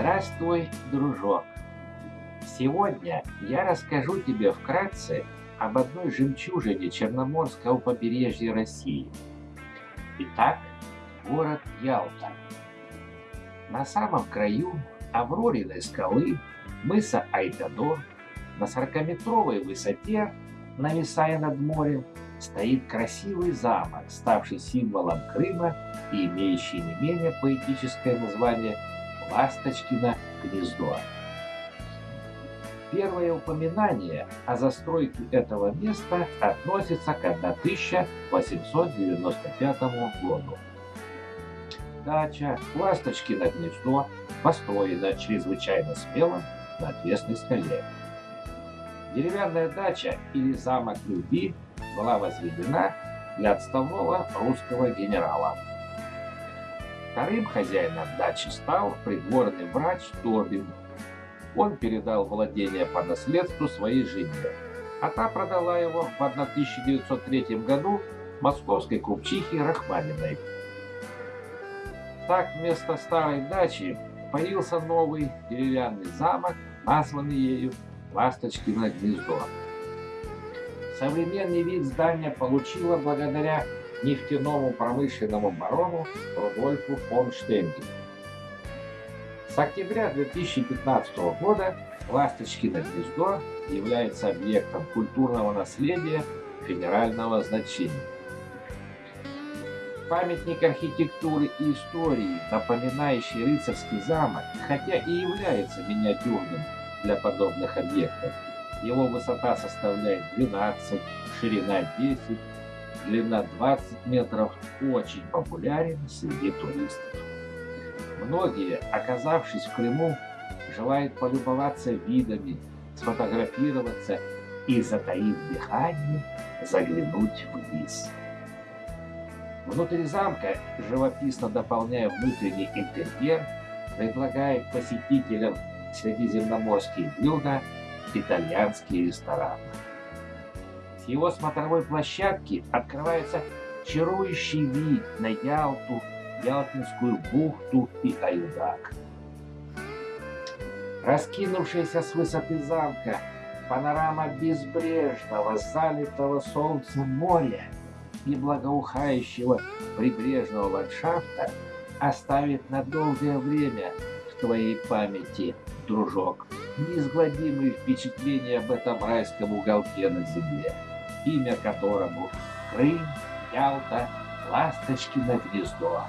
Здравствуй, дружок! Сегодня я расскажу тебе вкратце об одной жемчужине Черноморского побережья России. Итак, город Ялта. На самом краю Аврориной скалы мыса Айтадор на 40-метровой высоте, нависая над морем, стоит красивый замок, ставший символом Крыма и имеющий не менее поэтическое название «Ласточкино гнездо». Первое упоминание о застройке этого места относится к 1895 году. Дача «Ласточкино гнездо» построена чрезвычайно смело на отвесной скале. Деревянная дача или замок любви была возведена для отставного русского генерала. Вторым хозяином дачи стал придворный врач Тобин. Он передал владение по наследству своей жене, а та продала его в 1903 году московской купчихе Рахманиной. Так вместо старой дачи появился новый деревянный замок, названный ею Ласточкино гнездо. Современный вид здания получила благодаря нефтяному промышленному барону Рудольфу фон Штенгелю. С октября 2015 года Ласточкино гнездо является объектом культурного наследия федерального значения. Памятник архитектуры и истории, напоминающий рыцарский замок, хотя и является миниатюрным для подобных объектов, его высота составляет 12, ширина 10, длина 20 метров, очень популярен среди туристов. Многие, оказавшись в Крыму, желают полюбоваться видами, сфотографироваться и, затаив дыхание, заглянуть вниз. Внутри замка, живописно дополняя внутренний интерьер, предлагает посетителям средиземноморские блюда итальянские рестораны. Его смотровой площадки открывается чарующий вид на Ялту, Ялтинскую бухту и Аюдак. Раскинувшаяся с высоты замка панорама безбрежного, залитого солнцем моря и благоухающего прибрежного ландшафта оставит на долгое время в твоей памяти, дружок неизгладимые впечатления об этом райском уголке на земле, имя которому Крым, Ялта, Ласточкино гнездо.